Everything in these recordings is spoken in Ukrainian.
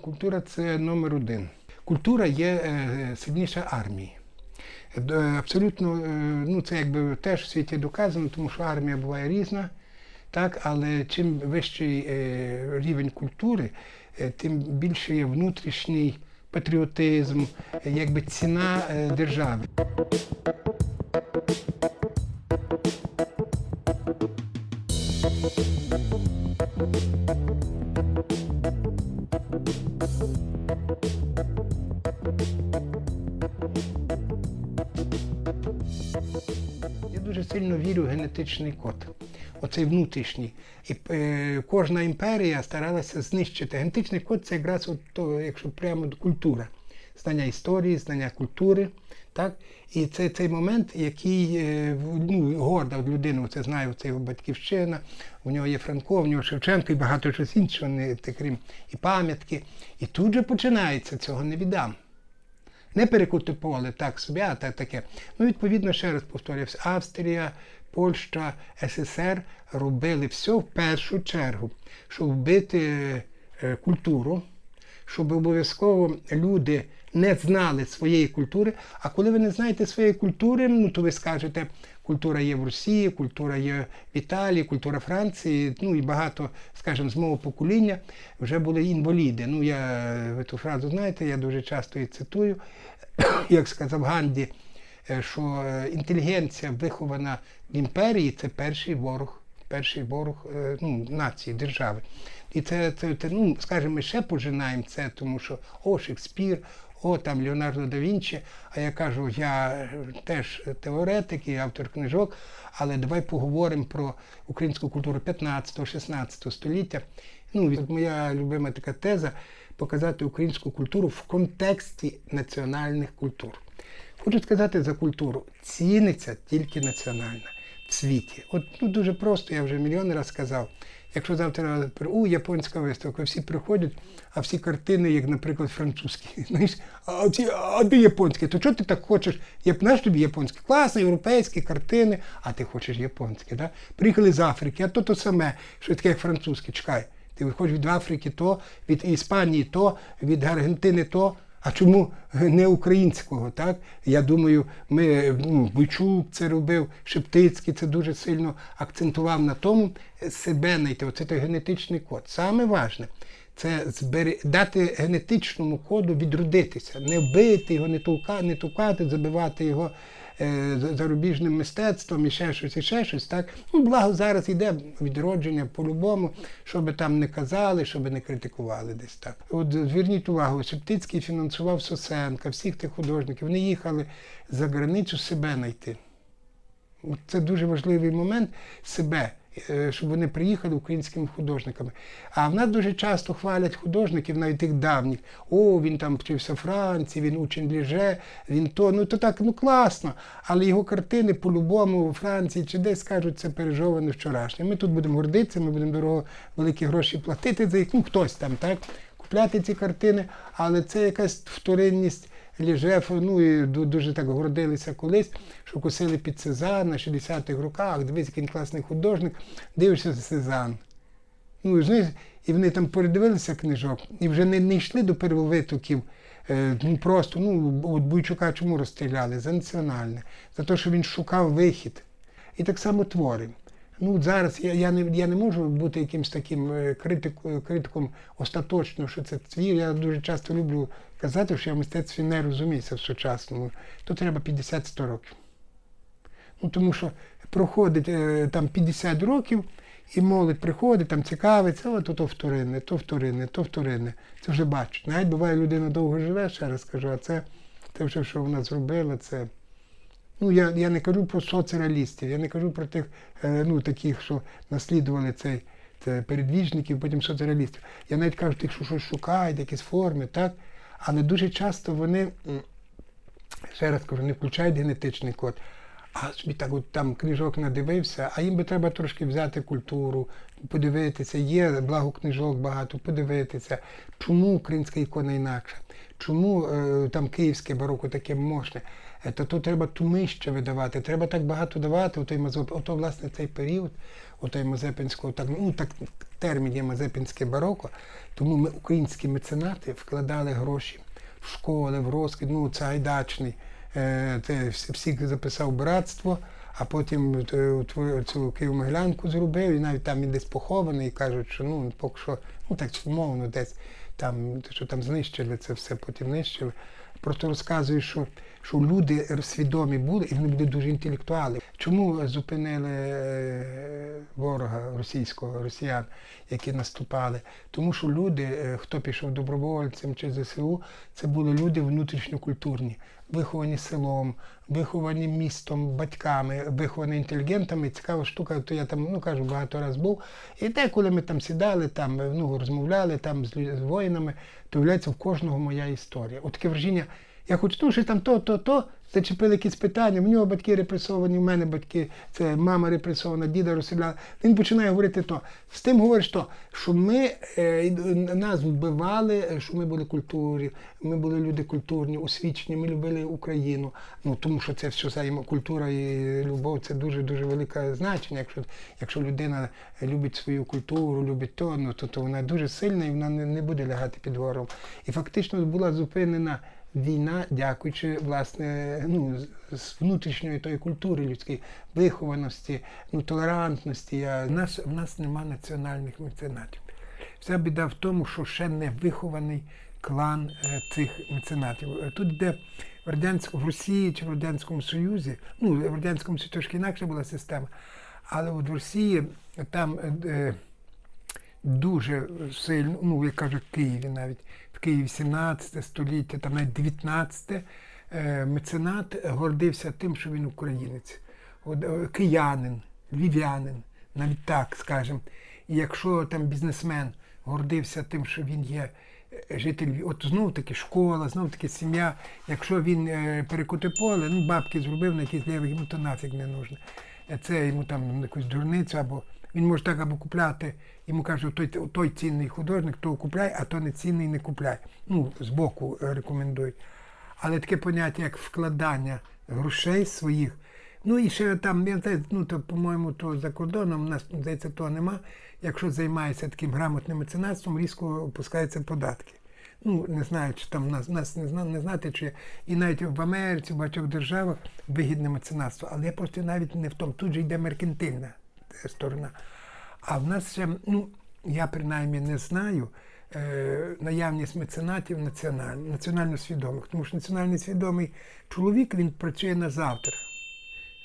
Культура це номер один. Культура є е, сильніша армії. Абсолютно, е, ну це якби теж в світі доказано, тому що армія буває різна, так, але чим вищий е, рівень культури, е, тим більше є внутрішній патріотизм, е, якби ціна е, держави. Я дуже сильно вірю в генетичний код, оцей внутрішній. І е, кожна імперія старалася знищити. Генетичний код це якраз от то, якщо прямо культура, знання історії, знання культури. Так? І це цей момент, який е, в- ну, горда от людина, це знає, це його батьківщина, у нього є Франко, у нього Шевченко і багато чогось іншого, не, крім і пам'ятки. І тут же починається, цього не віддам. Не перекути поле так собі, а так таке. Ну, відповідно, ще раз повторюся, Австрія, Польща, СССР робили все в першу чергу, щоб вбити е, культуру, щоб обов'язково люди не знали своєї культури. А коли ви не знаєте своєї культури, ну то ви скажете, культура є в Росії, культура є в Італії, культура Франції, ну і багато, скажімо, з мого покоління вже були інваліди. Ну, я ви ту фразу знаєте, я дуже часто її цитую, як сказав Ганді, е, що е, інтелігенція, вихована в імперії, це перший ворог, перший ворог е, ну, нації, держави. І це, це, це ну, скажімо, ми ще пожинаємо це, тому що о, Шекспір, о, там Леонардо да Вінчі. А я кажу, я е, теж теоретик і автор книжок, але давай поговоримо про українську культуру 15-16 століття. Ну, від- моя любима така теза показати українську культуру в контексті національних культур. Хочу сказати за культуру. Ціниться тільки національна в світі. От ну, дуже просто, я вже мільйон разів сказав. Якщо завтра у японська виставка, всі приходять, а всі картини, як, наприклад, французькі. А, ці, а де японські? То чого ти так хочеш? Я знаєш тобі японські? Класно, європейські картини, а ти хочеш японські. Да? Приїхали з Африки, а то то саме, що таке як французьке, чекай. Ти хочеш від Африки то, від Іспанії то, від Аргентини то. А чому не українського? Так? Я думаю, ми ну, Бойчук це робив, Шептицький це дуже сильно акцентував на тому е, себе знайти. Оце той генетичний код. Саме важне це дати генетичному коду відродитися, не вбити його, не тукати, забивати його зарубіжним мистецтвом і ще щось, і ще щось. Так? Ну, благо зараз йде відродження по-любому, що би там не казали, що би не критикували десь так. От зверніть увагу, Шептицький фінансував Сосенка, всіх тих художників. Вони їхали за границю себе знайти. Це дуже важливий момент себе, е, щоб вони приїхали українськими художниками. А в нас дуже часто хвалять художників, навіть тих давніх. О, він там вчився в Франції, він учень Ліже, він то. Ну то так, ну класно. Але його картини по-любому у Франції чи десь скажуть, це пережоване вчорашнє. Ми тут будемо гордитися, ми будемо дорого великі гроші платити за їх. Ну хтось там, так, купляти ці картини, але це якась вторинність. Ліжев, ну і дуже так гордилися колись, що косили під Сезанн на 60-х роках, дивись, який класний художник, дивишся Сезанн. Ну, знаєш, і вони там передивилися книжок і вже не, не йшли до первовитоків. Е, ну, просто, ну, от Бойчука чому розстріляли? За національне, за те, що він шукав вихід. І так само твори. Ну, зараз я, я, не, я не можу бути якимось таким е, критиком остаточно, що це твір. Я дуже часто люблю казати, що я в мистецтві не розуміюся в сучасному. То треба 50-100 років. Ну, тому що проходить е, там 50 років, і молодь приходить, там цікавиться, о, то, то вторинне, то вторинне, то вторинне. Це вже бачать. Навіть буває, людина довго живе, ще раз кажу, а це, вже, що вона зробила, це. Ну, я, я не кажу про соцреалістів, я не кажу про тих, е, ну, таких, що наслідували цей це передвіжників, потім соцреалістів. Я навіть кажу тих, що щось шукають, якісь форми, так? Але дуже часто вони, ще раз кажу, не включають генетичний код. А собі так от там книжок надивився, а їм би треба трошки взяти культуру, подивитися, є благо книжок багато, подивитися, чому українська ікона інакша, чому е, там київське бароко таке мощне. То, то треба тумище видавати, треба так багато давати, отой Мазоп, ото, власне, цей період, отой Мазепинського, так, ну так термін є Мазепинське бароко, тому ми, українські меценати, вкладали гроші в школи, в розквіт, ну це Айдачний, е, це всі- записав братство, а потім е, цю Києво-Могилянку зробив, і навіть там він десь похований, і кажуть, що ну поки що, ну так умовно, десь там, що там знищили це все, потім знищили. Просто розказую, що, що люди свідомі були, і вони були дуже інтелектуали. Чому зупинили е, ворога російського, росіян, які наступали? Тому що люди, е, хто пішов добровольцем чи ЗСУ, це були люди внутрішньокультурні, виховані селом, виховані містом, батьками, виховані інтелігентами. Цікава штука, то я там ну кажу, багато разів був. І те, коли ми там сідали, там ну розмовляли там з, воїнами, то виявляється в кожного моя історія. От таке враження. Я хочу, ну, що там то, то, то, зачепили якісь питання. В нього батьки репресовані, в мене батьки, це мама репресована, діда розстріляла. Він починає говорити то. З тим говориш то, що ми е, нас вбивали, що ми були культурі, ми були люди культурні, освічені, ми любили Україну. Ну тому що це все взаємо- культура і любов це дуже дуже велике значення. Якщо, якщо людина любить свою культуру, любить то, ну то, то вона дуже сильна і вона не, не буде лягати під ворогом. І фактично була зупинена війна, дякуючи власне ну, з- внутрішньої тої культури людської вихованості, ну, толерантності. Я, в, нас, в нас нема національних меценатів. Вся біда в тому, що ще не вихований клан е, цих меценатів. Е, Тут де в радянському в Росії чи в Радянському Союзі, ну в Радянському Союзі трошки інакша була система, але в Росії там е, дуже сильно, ну як кажуть, в Києві навіть Києві 17 століття, там навіть 19 е, меценат гордився тим, що він українець, е, киянин, львів'янин, навіть так скажемо. І якщо там бізнесмен гордився тим, що він є е, житель, от знов таки школа, знов таки сім'я. Якщо він перекоти поле, ну бабки зробив на якийсь левий, йому то нафіг не нужно. Це йому там якусь дурницю, або він може так або купляти, йому кажуть, той, той цінний художник, то купляй, а то не цінний не купляй. Ну, збоку е, рекомендують. Але таке поняття, як вкладання грошей своїх. Ну і ще там, ну то, по-моєму, то за кордоном, у нас, здається, того нема. Якщо займається таким грамотним меценатством, різко опускаються податки. Ну, не знаю, чи там нас, нас не, зна, не знати, чи і навіть в Америці, в багатьох державах вигідне меценатство. Але я просто навіть не в тому. Тут же йде меркантильна сторона. А в нас ще, ну, я принаймні не знаю е, наявність меценатів національно, національно свідомих. Тому що національно свідомий чоловік він працює на завтра.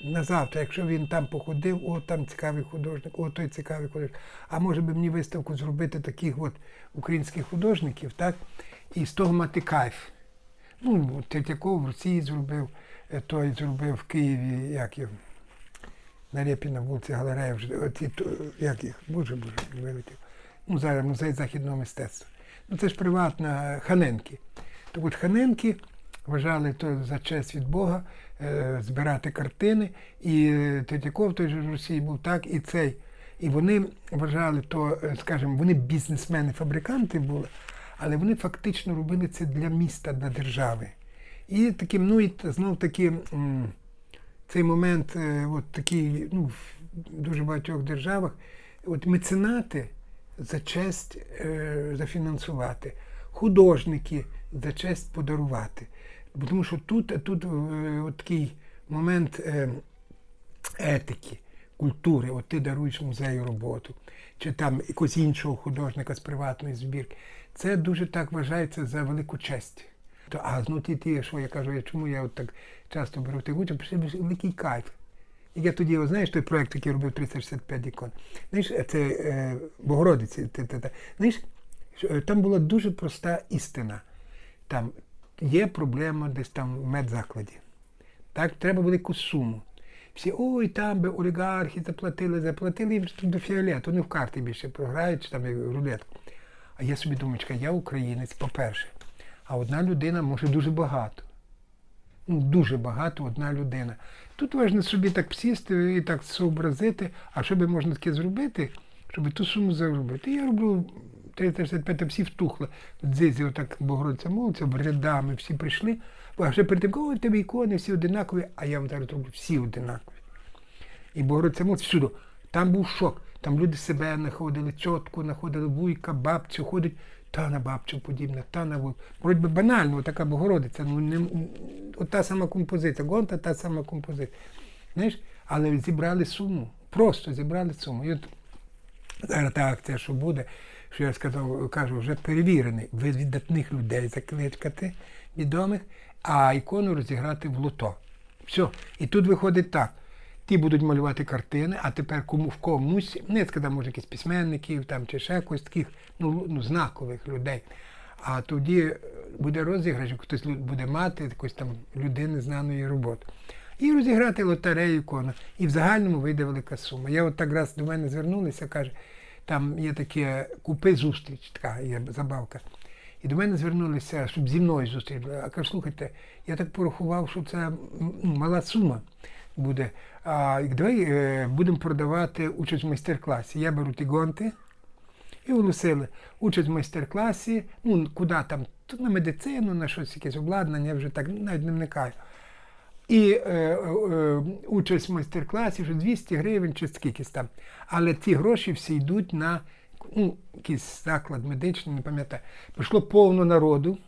На завтра, якщо він там походив, о, там цікавий художник, о, той цікавий художник. А може би мені виставку зробити таких от українських художників, так? І з того мати кайф. Ну, Третьяков в Росії зробив, е, той зробив в Києві, як його, на Рєпіна вулиці Галерея, то, як їх, боже, боже, вилетів. Ну, зараз музей західного мистецтва. Ну це ж приватна Ханенки. Так от Ханенки вважали то за честь від Бога е, збирати картини. І е, Третьяков той же в Росії був так, і цей. І вони вважали то, е, скажімо, вони бізнесмени, фабриканти були, але вони фактично робили це для міста, для держави. І таким, ну і знов таки. Цей момент, е, от такий, ну, в дуже багатьох державах, от меценати за честь е, зафінансувати, художники за честь подарувати. Тому що тут, тут е, от такий момент е, етики, культури, от ти даруєш музею роботу, чи там якогось іншого художника з приватної збірки. Це дуже так вважається за велику честь. То, а ну ті, ті, що я кажу, я чому я от так часто беру тих участь, пішли великий кайф. І я тоді, знаєш, той проєкт, який робив 365 ікон. Знаєш, це е, Богородиці. Те, те, те. Знаєш, е, там була дуже проста істина. Там є проблема десь там в медзакладі. Так, треба велику суму. Всі, ой, там би олігархи заплатили, заплатили, тут до фіолету, вони в карти більше програють, чи там рулетку. А я собі думаю, я українець, по-перше. А одна людина може дуже багато. Ну, дуже багато одна людина. Тут можна собі так сісти і так зобразити, а що би можна таке зробити, щоб ту суму заробити. Я роблю 365 всі втухли. Дзизі, отак Богородця молиться, рядами всі прийшли. А вже перед тим, в тебе ікони всі одинакові, а я вам зараз роблю всі одинакові. І Богородця молиться всюди. Там був шок. Там люди себе знаходили, чотку, знаходили вуйка, бабцю, ходить, та на бабцю подібна, та на вуйку. Вроді би банально, така Богородиця, ну не та сама композиція, гонта та сама композиція. Знаєш, але зібрали суму. Просто зібрали суму. І от зараз та акція, що буде, що я сказав, кажу, вже перевірений. Ви віддатних людей закликати, відомих, а ікону розіграти в лото. Все. І тут виходить так. Ті будуть малювати картини, а тепер кому в комусь, не сказав, може, якісь письменників там, чи ще якось таких ну, ну, знакових людей. А тоді е, буде розіграш, хтось буде мати якось там людини знаної роботи. І розіграти лотерею ікону. І в загальному вийде велика сума. Я от так раз до мене звернулися, каже, там є таке купи зустріч, така є забавка. І до мене звернулися, щоб зі мною зустріли. А кажу, слухайте, я так порахував, що це ну, мала сума буде. А давай е, будемо продавати участь в майстер-класі. Я беру ті гонти і оголосили участь в майстер-класі, ну куди там, тут на медицину, на щось якесь обладнання, я вже так навіть не вникаю. І е, е, е, участь в майстер-класі вже 200 гривень чи скількись там. Але ці гроші всі йдуть на ну, якийсь заклад медичний, не пам'ятаю. Прийшло повно народу,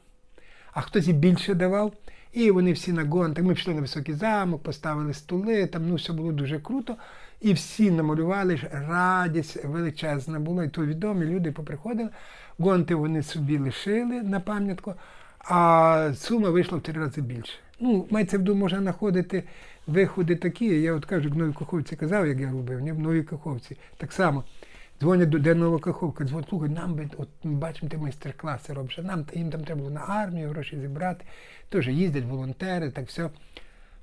а хтось і більше давав. І вони всі на гонтах. Ми пішли на високий замок, поставили столи, там ну все було дуже круто. І всі намалювали, радість величезна була. І то відомі люди поприходили. Гонти вони собі лишили на пам'ятку, а сума вийшла в три рази більше. Ну, мається в виду, можна знаходити виходи такі. Я от кажу, в Новій Каховці казав, як я робив, в Новій Каховці. Так само. Дзвонять до де Нова Каховка, дзвонять, слухай, нам би, от ми бачимо, ти майстер-класи робиш, нам їм там треба було на армію гроші зібрати. Теж їздять волонтери, так все.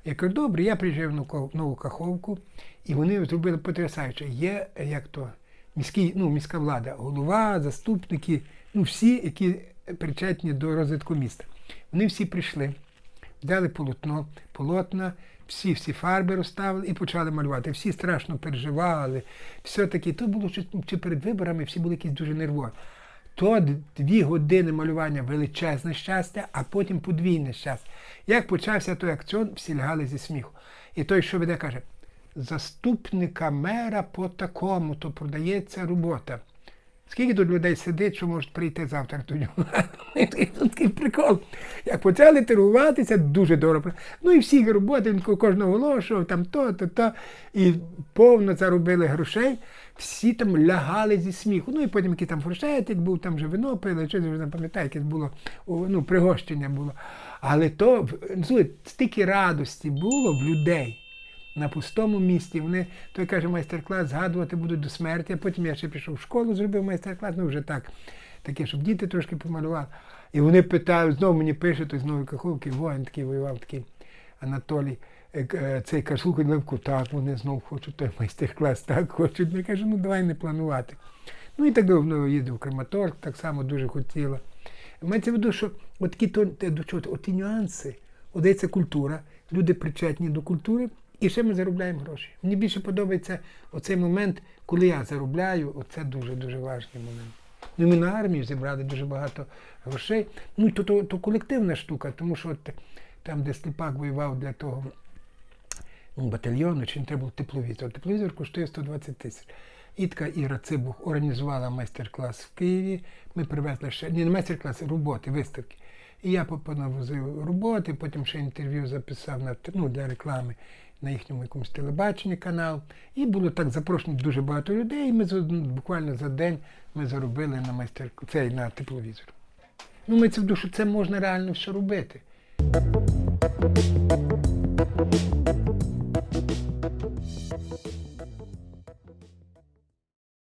Я кажу, добре, я приїжджаю в Нову- Каховку, і вони зробили потрясаюче. Є як то міський, ну, міська влада, голова, заступники, ну всі, які причетні до розвитку міста. Вони всі прийшли, взяли полотно, полотна, всі всі фарби розставили і почали малювати. Всі страшно переживали. Все-таки то було чи, чи перед виборами, всі були якісь дуже нервові. То дві години малювання величезне щастя, а потім подвійне щастя. Як почався той акціон, всі лягали зі сміху. І той, що веде, каже: заступника мера по такому, то продається робота. Скільки тут людей сидить, що можуть прийти завтра нього? Тут такий прикол. Як почали торгуватися, дуже дорого. Ну і всі роботи, він кожного оголошував, там то, то, то. І повно заробили грошей. Всі там лягали зі сміху. Ну і потім який там фуршетик був, там вже вино пили, щось не пам'ятаю, якесь було ну, пригощення було. Але то в- слухай, стільки радості було в людей на пустому місці. Вони, той каже, майстер-клас згадувати будуть до смерті, а потім я ще пішов в школу, зробив майстер-клас, ну вже так, таке, щоб діти трошки помалювали. І вони питають, знову мені пише, той з Нової Каховки, воїн такий воював, такий Анатолій. е, е, Цей каже, слухай, Левко, так, вони знову хочуть той майстер-клас, так хочуть. Я кажу, ну давай не планувати. Ну і так давно їздив в Краматорськ, так само дуже хотіла. Мається в виду, що от такі до чого, от ті нюанси, це культура, люди причетні до культури, і ще ми заробляємо гроші. Мені більше подобається оцей момент, коли я заробляю, оце дуже-дуже важливий момент. Ну, ми на армію зібрали дуже багато грошей. Ну, то, то, то колективна штука, тому що от, там, де Сліпак воював для того ну, батальйону, чи не треба був тепловізор. Тепловізор коштує 120 тисяч. І така Іра Цибух організувала майстер-клас в Києві. Ми привезли ще не майстер-клас, а роботи, виставки. І я понавозив роботи, потім ще інтерв'ю записав на, ну, для реклами на їхньому якомусь телебаченні канал. І було так запрошено дуже багато людей. І ми буквально за день ми заробили на майстер цей на тепловізор. Ну, ми це в душу, це можна реально все робити.